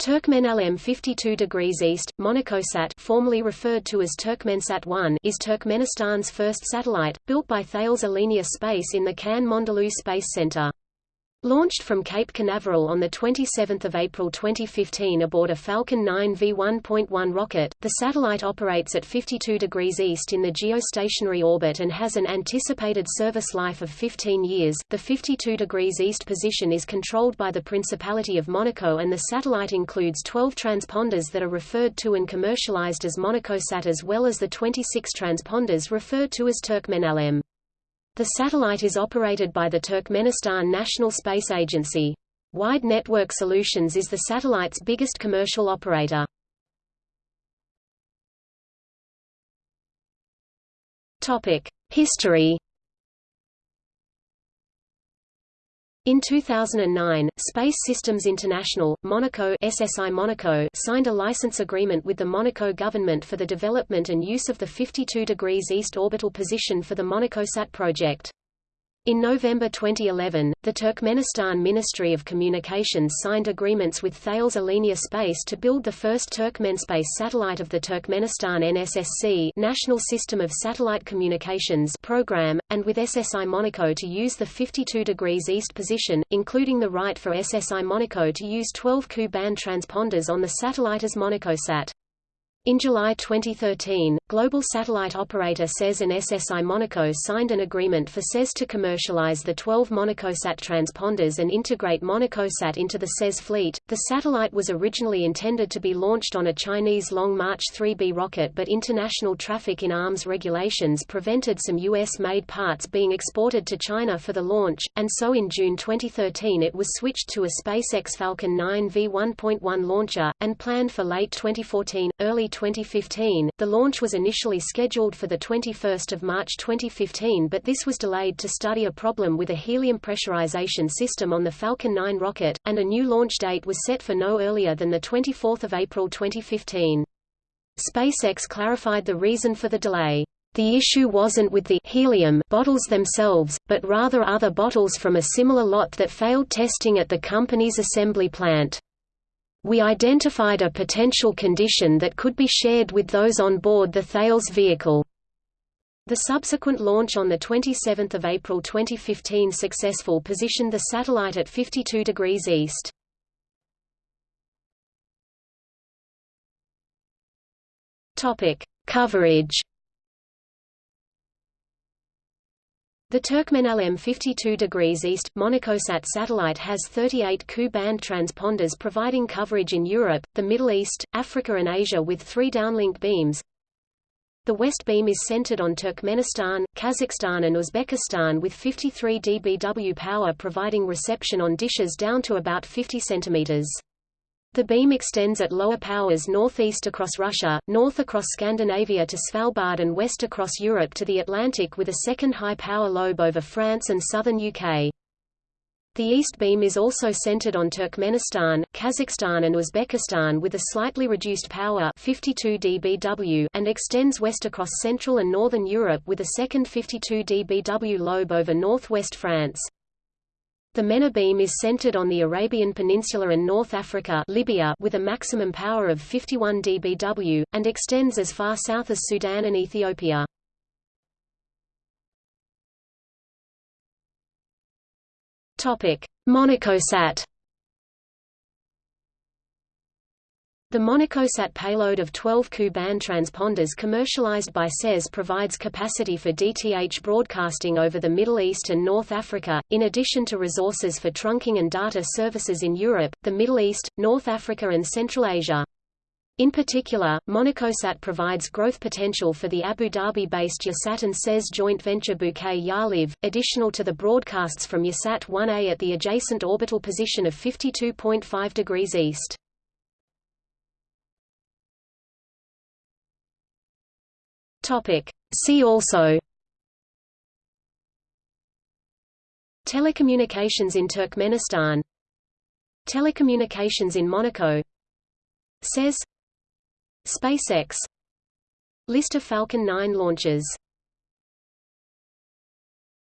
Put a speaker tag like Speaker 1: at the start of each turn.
Speaker 1: TürkmenÄlem 52 degrees east, MonacoSat formerly referred to as Turkmensat 1 is Turkmenistan's first satellite, built by Thales Alenia Space in the Cannes Mandelieu Space Center. Launched from Cape Canaveral on 27 April 2015 aboard a Falcon 9 V1.1 rocket, the satellite operates at 52 degrees east in the geostationary orbit and has an anticipated service life of 15 years. The 52 degrees east position is controlled by the Principality of Monaco and the satellite includes 12 transponders that are referred to and commercialized as MonacoSat as well as the 26 transponders referred to as TürkmenÄlem. The satellite is operated by the Turkmenistan National Space Agency. Wide Network Solutions is the satellite's biggest commercial operator. History In 2009, Space Systems International, Monaco SSI Monaco signed a license agreement with the Monaco government for the development and use of the 52 degrees east orbital position for the MonacoSat project. In November 2011, the Turkmenistan Ministry of Communications signed agreements with Thales Alenia Space to build the first Turkmenspace satellite of the Turkmenistan NSSC National System of Satellite Communications program, and with SSI Monaco to use the 52 degrees east position, including the right for SSI Monaco to use 12 Ku-band transponders on the satellite as MonacoSat. In July 2013, global satellite operator SES and SSI Monaco signed an agreement for SES to commercialize the 12 MonacoSat transponders and integrate MonacoSat into the SES fleet. The satellite was originally intended to be launched on a Chinese Long March 3B rocket, but international traffic in arms regulations prevented some U.S.-made parts being exported to China for the launch, and so in June 2013 it was switched to a SpaceX Falcon 9 V1.1 launcher, and planned for late 2014, early 2015. The launch was initially scheduled for 21 March 2015 but this was delayed to study a problem with a helium pressurization system on the Falcon 9 rocket, and a new launch date was set for no earlier than 24 April 2015. SpaceX clarified the reason for the delay. The issue wasn't with the helium bottles themselves, but rather other bottles from a similar lot that failed testing at the company's assembly plant. We identified a potential condition that could be shared with those on board the Thales vehicle. The subsequent launch on 27 April 2015 successful positioned the satellite at 52 degrees east. Coverage The TürkmenÄlem 52 degrees east, MonacoSat satellite has 38 Ku-band transponders providing coverage in Europe, the Middle East, Africa and Asia with three downlink beams. The west beam is centered on Turkmenistan, Kazakhstan and Uzbekistan with 53 dBW power providing reception on dishes down to about 50 centimeters. The beam extends at lower powers northeast across Russia, north across Scandinavia to Svalbard and west across Europe to the Atlantic with a second high-power lobe over France and southern UK. The east beam is also centered on Turkmenistan, Kazakhstan and Uzbekistan with a slightly reduced power 52 dBW and extends west across central and northern Europe with a second 52 dBW lobe over northwest France. The MENA beam is centered on the Arabian Peninsula and North Africa Libya with a maximum power of 51 dBW, and extends as far south as Sudan and Ethiopia. MonacoSat The MonacoSat payload of 12 Ku-band transponders commercialized by SES provides capacity for DTH broadcasting over the Middle East and North Africa, in addition to resources for trunking and data services in Europe, the Middle East, North Africa and Central Asia. In particular, MonacoSat provides growth potential for the Abu Dhabi-based Yahsat and SES joint venture Bouquet Yahlive, additional to the broadcasts from Yahsat 1A at the adjacent orbital position of 52.5 degrees east. Topic. See also Telecommunications in Turkmenistan Telecommunications in Monaco SES SpaceX List of Falcon 9 launches